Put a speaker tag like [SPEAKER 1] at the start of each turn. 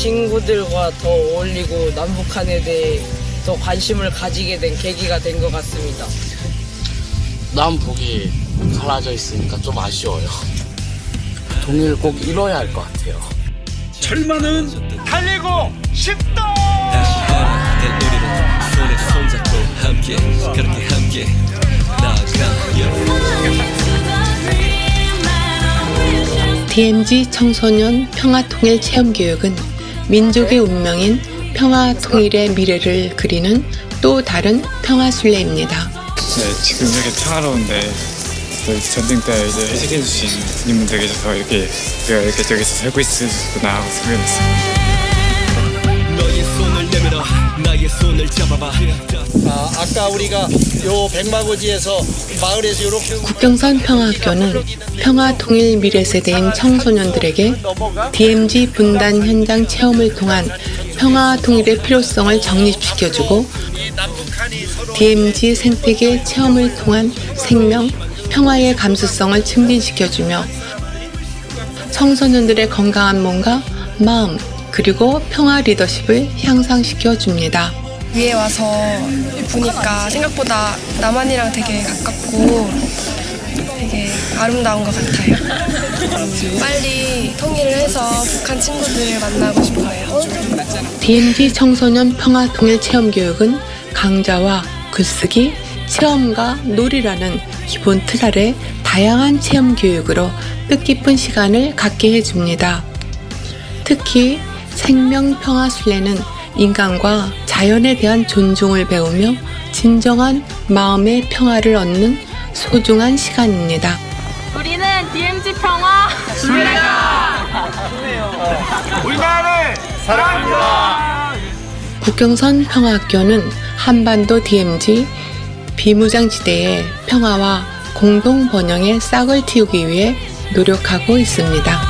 [SPEAKER 1] 친구들과 더 어울리고 남북한에 대해 더 관심을 가지게 된 계기가 된 것 같습니다.
[SPEAKER 2] 남북이 갈라져 있으니까 좀 아쉬워요. 동일 꼭 이뤄야 할 것 같아요.
[SPEAKER 3] 철마는 달리고 싶다.
[SPEAKER 4] 다시 하나 될 우리는 손에 손잡고 함께 그렇게 함께 나아가
[SPEAKER 5] DMZ 청소년 평화통일 체험교육은 민족의 운명인 평화 통일의 미래를 그리는 또 다른 평화순례입니다.
[SPEAKER 6] 네, 지금 이렇게 평화로운데 전쟁 때 이제 해석해 주신 님들에게 서 이렇게 우리가 이렇게 저기서 살고 있구나 하고 생각했어요.
[SPEAKER 4] 나의 손을 잡아봐.
[SPEAKER 3] 아, 아까 우리가 요 백마고지에서 마을에서 이렇게
[SPEAKER 5] 국경선 평화학교는 평화 통일 미래 세대인 청소년들에게 DMZ 분단 현장 체험을 통한 평화 통일의 필요성을 정립시켜주고 DMZ 생태계 체험을 통한 생명, 평화의 감수성을 증진시켜주며 청소년들의 건강한 몸과 마음 그리고 평화 리더십을 향상시켜 줍니다.
[SPEAKER 7] 위에 와서 보니까 생각보다 남한이랑 되게 가깝고 되게 아름다운 것 같아요. 빨리 통일을 해서 북한 친구들을 만나고 싶어요.
[SPEAKER 5] DMZ 청소년 평화 통일 체험 교육은 강좌와 글쓰기, 체험과 놀이라는 기본 틀 아래 다양한 체험 교육으로 뜻깊은 시간을 갖게 해줍니다. 특히 생명 평화 순례는 인간과 자연에 대한 존중을 배우며 진정한 마음의 평화를 얻는 소중한 시간입니다.
[SPEAKER 8] 우리는 DMZ 평화
[SPEAKER 3] 우리나라를 사랑합니다.
[SPEAKER 5] 국경선 평화학교는 한반도 DMZ 비무장지대의 평화와 공동 번영의 싹을 틔우기 위해 노력하고 있습니다.